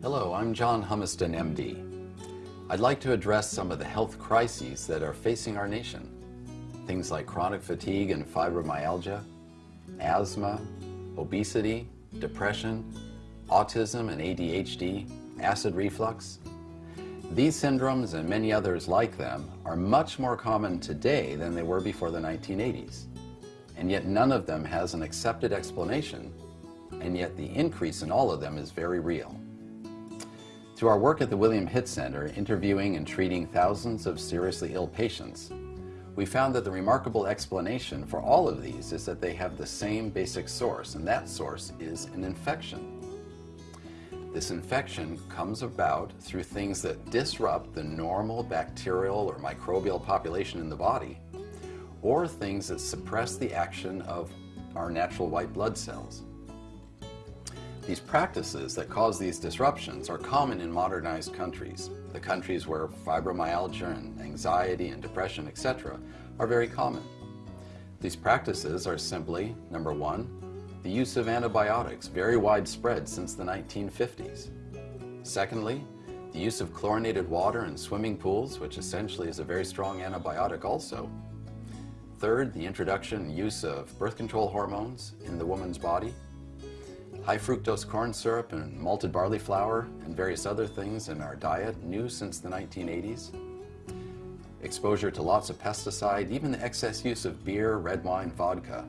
Hello, I'm John Humiston, MD. I'd like to address some of the health crises that are facing our nation. Things like chronic fatigue and fibromyalgia, asthma, obesity, depression, autism and ADHD, acid reflux. These syndromes and many others like them are much more common today than they were before the 1980s. And yet none of them has an accepted explanation, and yet the increase in all of them is very real. Through our work at the William Hitt Center, interviewing and treating thousands of seriously ill patients, we found that the remarkable explanation for all of these is that they have the same basic source, and that source is an infection. This infection comes about through things that disrupt the normal bacterial or microbial population in the body, or things that suppress the action of our natural white blood cells. These practices that cause these disruptions are common in modernized countries, the countries where fibromyalgia and anxiety and depression, etc. are very common. These practices are simply, number one, the use of antibiotics, very widespread since the 1950s. Secondly, the use of chlorinated water in swimming pools, which essentially is a very strong antibiotic also. Third, the introduction and use of birth control hormones in the woman's body. High fructose corn syrup and malted barley flour and various other things in our diet, new since the 1980s. Exposure to lots of pesticide, even the excess use of beer, red wine, vodka,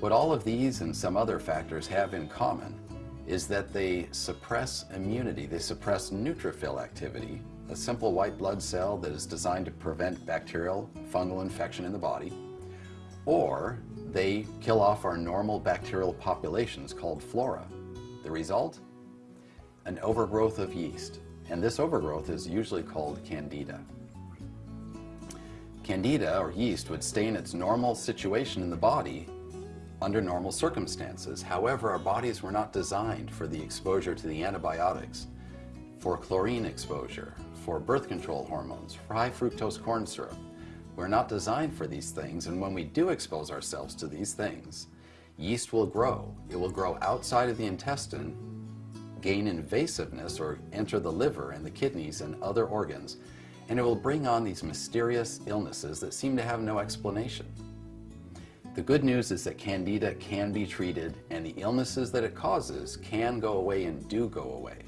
what all of these and some other factors have in common is that they suppress immunity, they suppress neutrophil activity, a simple white blood cell that is designed to prevent bacterial fungal infection in the body, or they kill off our normal bacterial populations called flora. The result? An overgrowth of yeast, and this overgrowth is usually called candida. Candida, or yeast, would stay in its normal situation in the body under normal circumstances. However, our bodies were not designed for the exposure to the antibiotics, for chlorine exposure, for birth control hormones, for high fructose corn syrup. We're not designed for these things, and when we do expose ourselves to these things, yeast will grow. It will grow outside of the intestine, gain invasiveness, or enter the liver and the kidneys and other organs, and it will bring on these mysterious illnesses that seem to have no explanation. The good news is that Candida can be treated and the illnesses that it causes can go away and do go away.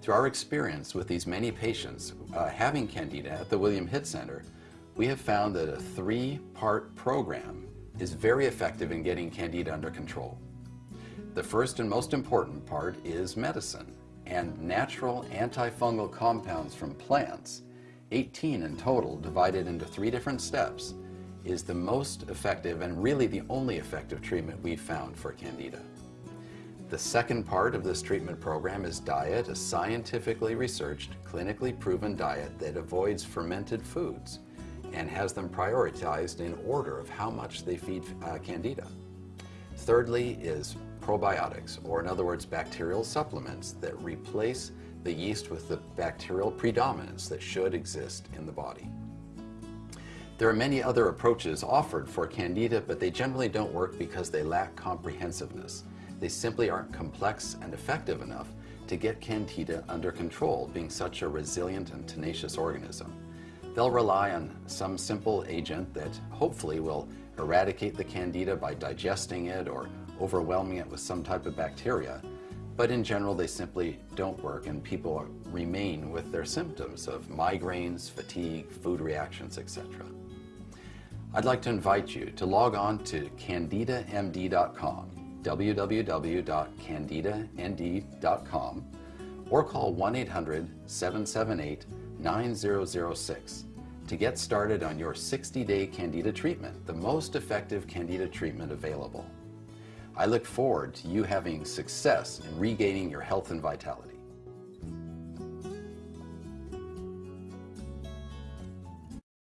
Through our experience with these many patients uh, having Candida at the William Hitt Center, we have found that a three-part program is very effective in getting Candida under control. The first and most important part is medicine and natural antifungal compounds from plants, 18 in total divided into three different steps, is the most effective and really the only effective treatment we've found for Candida. The second part of this treatment program is diet, a scientifically researched, clinically proven diet that avoids fermented foods and has them prioritized in order of how much they feed uh, Candida. Thirdly is probiotics, or in other words, bacterial supplements that replace the yeast with the bacterial predominance that should exist in the body. There are many other approaches offered for Candida, but they generally don't work because they lack comprehensiveness. They simply aren't complex and effective enough to get Candida under control, being such a resilient and tenacious organism. They'll rely on some simple agent that hopefully will eradicate the Candida by digesting it or overwhelming it with some type of bacteria, but in general they simply don't work and people remain with their symptoms of migraines, fatigue, food reactions, etc. I'd like to invite you to log on to candidamd.com, www.candidamd.com, or call 1-800-778-9006 to get started on your 60-day Candida treatment, the most effective Candida treatment available. I look forward to you having success in regaining your health and vitality.